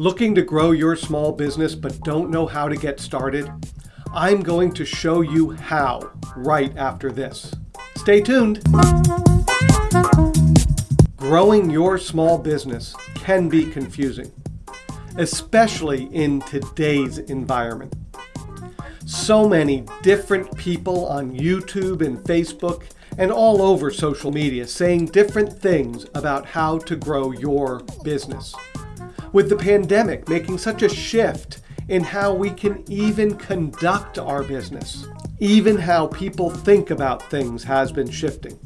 Looking to grow your small business but don't know how to get started? I'm going to show you how right after this. Stay tuned. Growing your small business can be confusing, especially in today's environment. So many different people on YouTube and Facebook and all over social media saying different things about how to grow your business with the pandemic making such a shift in how we can even conduct our business. Even how people think about things has been shifting.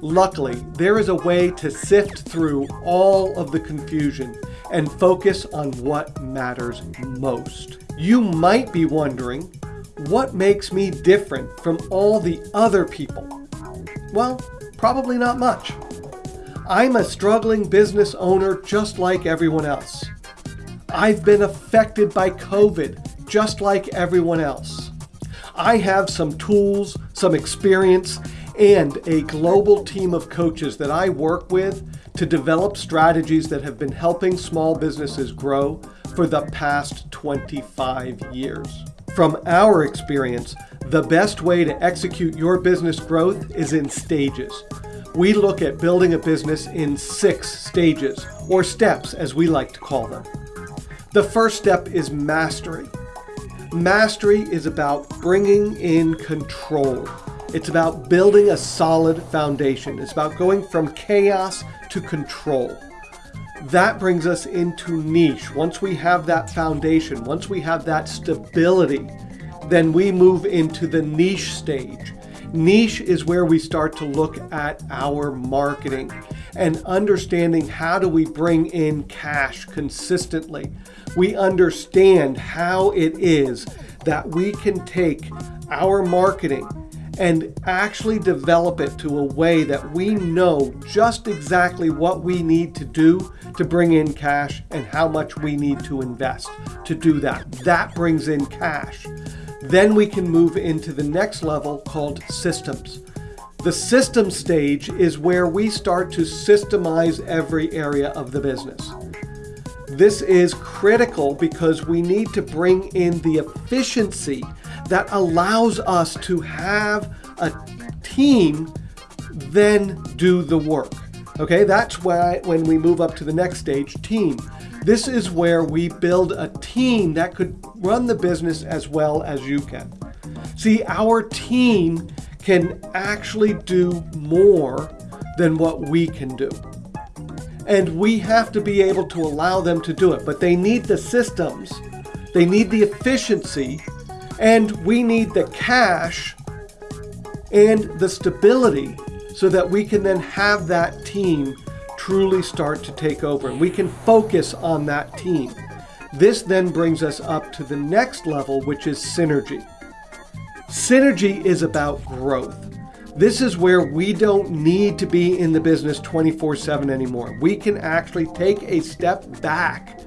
Luckily, there is a way to sift through all of the confusion and focus on what matters most. You might be wondering, what makes me different from all the other people? Well, probably not much. I'm a struggling business owner just like everyone else. I've been affected by COVID just like everyone else. I have some tools, some experience, and a global team of coaches that I work with to develop strategies that have been helping small businesses grow for the past 25 years. From our experience, the best way to execute your business growth is in stages we look at building a business in six stages, or steps as we like to call them. The first step is mastery. Mastery is about bringing in control. It's about building a solid foundation. It's about going from chaos to control. That brings us into niche. Once we have that foundation, once we have that stability, then we move into the niche stage. Niche is where we start to look at our marketing and understanding how do we bring in cash consistently. We understand how it is that we can take our marketing and actually develop it to a way that we know just exactly what we need to do to bring in cash and how much we need to invest to do that. That brings in cash. Then we can move into the next level called systems. The system stage is where we start to systemize every area of the business. This is critical because we need to bring in the efficiency that allows us to have a team then do the work. Okay, that's why when we move up to the next stage, team. This is where we build a team that could run the business as well as you can. See, our team can actually do more than what we can do. And we have to be able to allow them to do it. But they need the systems, they need the efficiency, and we need the cash and the stability so that we can then have that team truly start to take over and we can focus on that team. This then brings us up to the next level, which is synergy. Synergy is about growth. This is where we don't need to be in the business 24 7 anymore. We can actually take a step back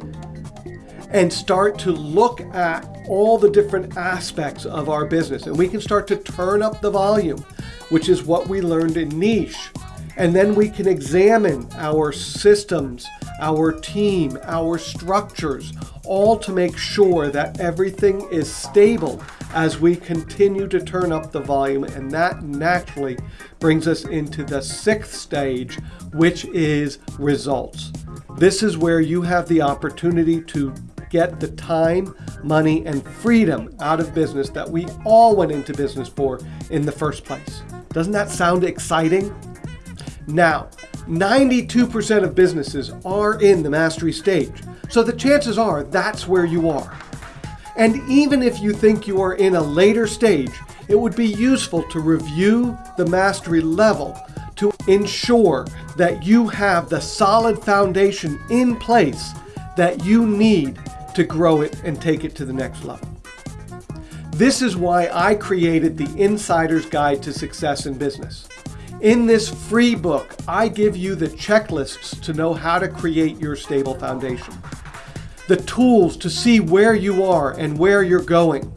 and start to look at all the different aspects of our business. And we can start to turn up the volume, which is what we learned in niche. And then we can examine our systems, our team, our structures, all to make sure that everything is stable as we continue to turn up the volume. And that naturally brings us into the sixth stage, which is results. This is where you have the opportunity to get the time, money, and freedom out of business that we all went into business for in the first place. Doesn't that sound exciting? Now, 92% of businesses are in the mastery stage, so the chances are that's where you are. And even if you think you are in a later stage, it would be useful to review the mastery level to ensure that you have the solid foundation in place that you need to grow it and take it to the next level. This is why I created the Insider's Guide to Success in Business. In this free book, I give you the checklists to know how to create your stable foundation, the tools to see where you are and where you're going.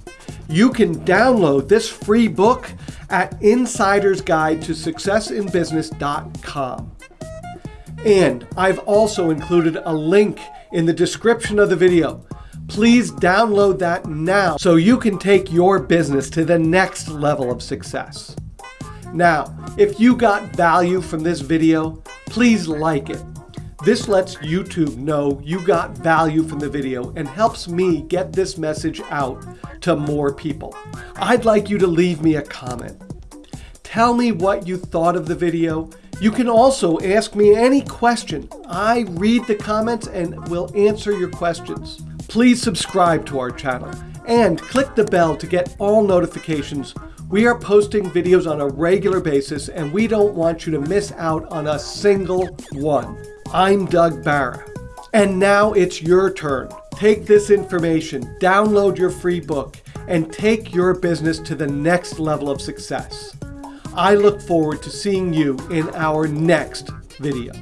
You can download this free book at Insider's Guide to Successinbusiness.com. And I've also included a link in the description of the video. Please download that now so you can take your business to the next level of success. Now, if you got value from this video, please like it. This lets YouTube know you got value from the video and helps me get this message out to more people. I'd like you to leave me a comment. Tell me what you thought of the video. You can also ask me any question. I read the comments and will answer your questions. Please subscribe to our channel and click the bell to get all notifications. We are posting videos on a regular basis and we don't want you to miss out on a single one. I'm Doug Barra. And now it's your turn. Take this information, download your free book, and take your business to the next level of success. I look forward to seeing you in our next video.